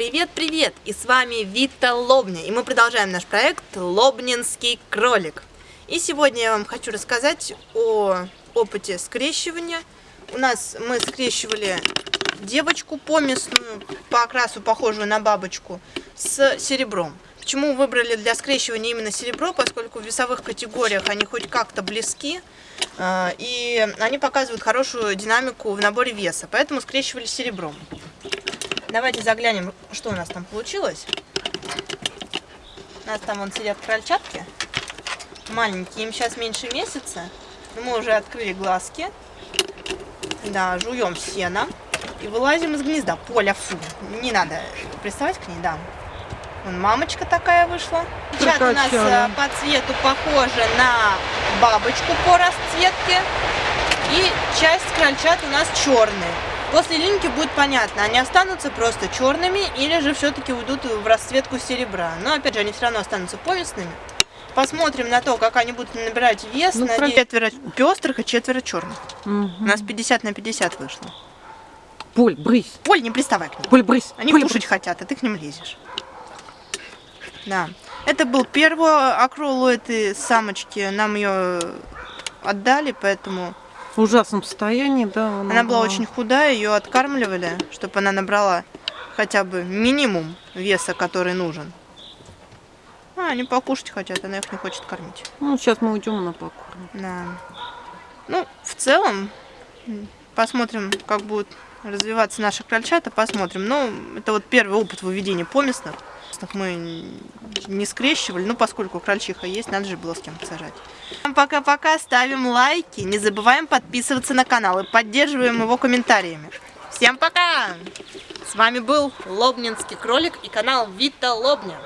привет-привет! И с вами Вита Лобня, и мы продолжаем наш проект Лобнинский кролик. И сегодня я вам хочу рассказать о опыте скрещивания. У нас мы скрещивали девочку поместную, по окрасу похожую на бабочку, с серебром. Почему выбрали для скрещивания именно серебро, поскольку в весовых категориях они хоть как-то близки, э, и они показывают хорошую динамику в наборе веса, поэтому скрещивали серебром. Давайте заглянем, что у нас там получилось. У нас там вон сидят крольчатки. Маленькие, им сейчас меньше месяца. Но мы уже открыли глазки. Да, жуем сено. И вылазим из гнезда. Поля, фу, не надо приставать к ней, да. Вон мамочка такая вышла. Чат у нас э, по цвету похожа на бабочку по расцветке. И часть крольчат у нас черные. После линьки будет понятно, они останутся просто черными или же все-таки уйдут в расцветку серебра. Но опять же, они все равно останутся повестными. Посмотрим на то, как они будут набирать вес. Ну, на четверо пестрых и четверо черных. Угу. У нас 50 на 50 вышло. Поль, брысь. Поль, не приставай к ним. Поль, брысь. Они Поль, кушать брысь. хотят, а ты к ним лезешь. Да. Это был первый акрол у этой самочки. Нам ее отдали, поэтому в ужасном состоянии, да. Она, она была очень худая, ее откармливали, чтобы она набрала хотя бы минимум веса, который нужен. А, они покушать хотят, она их не хочет кормить. Ну, сейчас мы уйдем, на покормим. Да. Ну, в целом, посмотрим, как будут развиваться наши крольчата, посмотрим. Но это вот первый опыт выведения поместных красных мы не скрещивали, ну, поскольку крольчиха есть, надо же было с кем-то сажать. Пока-пока, ставим лайки, не забываем подписываться на канал и поддерживаем его комментариями. Всем пока! С вами был Лобнинский кролик и канал Вита Лобня.